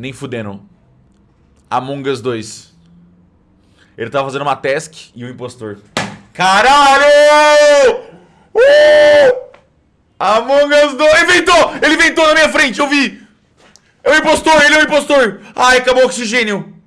Nem fudendo. Among Us 2. Ele tava fazendo uma task e o impostor. Caralho! Uh! Among Us 2. Inventou! Ele inventou na minha frente, eu vi! É o impostor, ele é o impostor! Ai, acabou o oxigênio!